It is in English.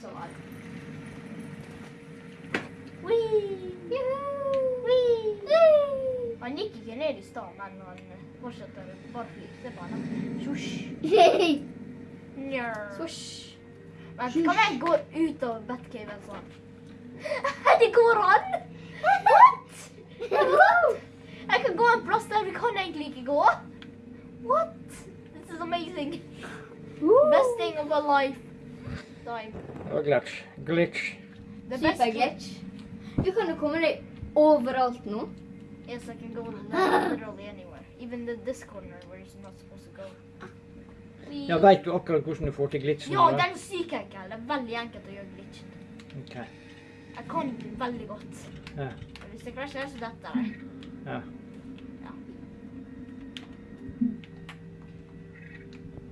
som var. Wee! Wee! Han gikk ikke ned i stad, men han fortsetter bare. Se på da. Svosj. Swoosh. Vent, kan jeg gå ut av Batcaven sånn? Det går an! What? Jeg kan gå en plass der vi kan egentlig ikke gå. What? This is amazing. Best thing of a life. Time. Og glitch. Glitch. Det beste glitch. Du kan jo komme deg overalt nå. Yes, I can go literally anywhere. Even the, this corner where you're not supposed to go. We... Ja, Veit du akkurat hvordan du får til glitchen? Ja, det den er syk enkel. Det er veldig enkelt å gjøre glitchen. Ok. Jeg kan den veldig godt. Ja. Hvis jeg krasjer, så detter jeg. Ja.